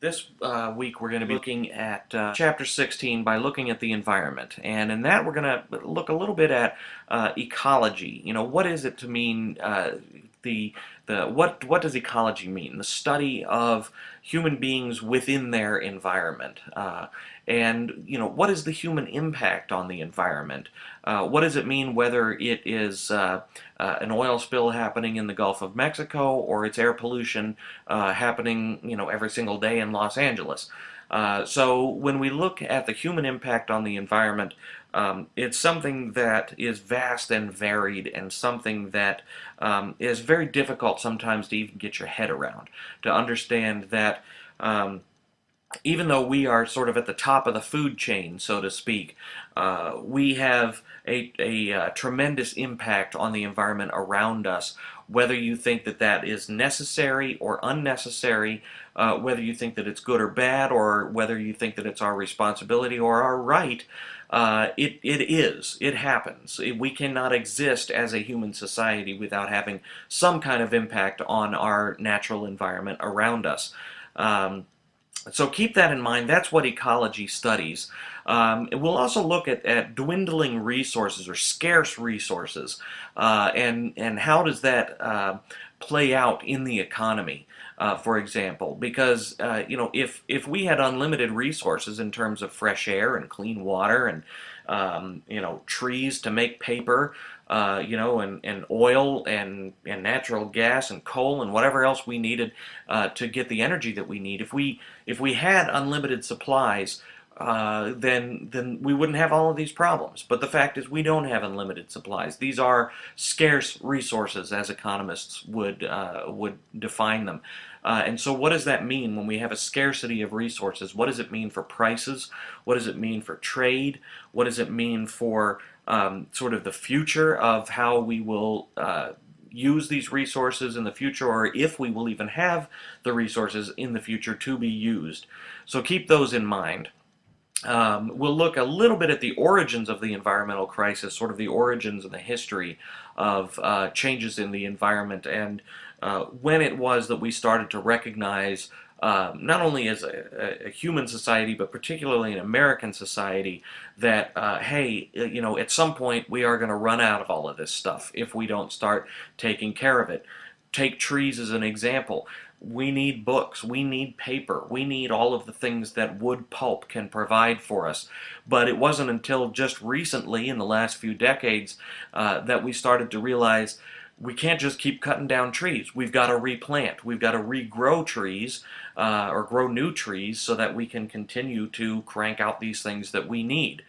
This uh, week we're going to be looking at uh, chapter 16 by looking at the environment and in that we're going to look a little bit at uh, ecology. You know, what is it to mean uh, the the what what does ecology mean? The study of human beings within their environment. Uh, and you know what is the human impact on the environment? Uh, what does it mean whether it is uh, uh, an oil spill happening in the Gulf of Mexico or it's air pollution uh, happening you know every single day in Los Angeles? Uh, so when we look at the human impact on the environment, um, it's something that is vast and varied and something that um, is very difficult sometimes to even get your head around. To understand that um, even though we are sort of at the top of the food chain, so to speak, uh, we have a, a, a, uh, tremendous impact on the environment around us, whether you think that that is necessary or unnecessary, uh, whether you think that it's good or bad, or whether you think that it's our responsibility or our right, uh, it, it is. It happens. We cannot exist as a human society without having some kind of impact on our natural environment around us. Um, so keep that in mind. That's what ecology studies. Um, we'll also look at, at dwindling resources or scarce resources uh, and, and how does that uh, play out in the economy. Uh, for example, because uh, you know if if we had unlimited resources in terms of fresh air and clean water and um, you know trees to make paper, uh, you know, and, and oil and, and natural gas and coal and whatever else we needed uh, to get the energy that we need. If we if we had unlimited supplies, uh, then then we wouldn't have all of these problems. But the fact is, we don't have unlimited supplies. These are scarce resources, as economists would uh, would define them. Uh, and so, what does that mean when we have a scarcity of resources? What does it mean for prices? What does it mean for trade? What does it mean for um, sort of the future of how we will uh, use these resources in the future or if we will even have the resources in the future to be used. So keep those in mind. Um, we'll look a little bit at the origins of the environmental crisis, sort of the origins and the history of uh, changes in the environment and uh, when it was that we started to recognize um, not only as a, a, human society, but particularly an American society, that, uh, hey, uh, you know, at some point we are going to run out of all of this stuff if we don't start taking care of it. Take trees as an example. We need books, we need paper, we need all of the things that wood pulp can provide for us. But it wasn't until just recently, in the last few decades, uh, that we started to realize we can't just keep cutting down trees. We've got to replant. We've got to regrow trees uh, or grow new trees so that we can continue to crank out these things that we need.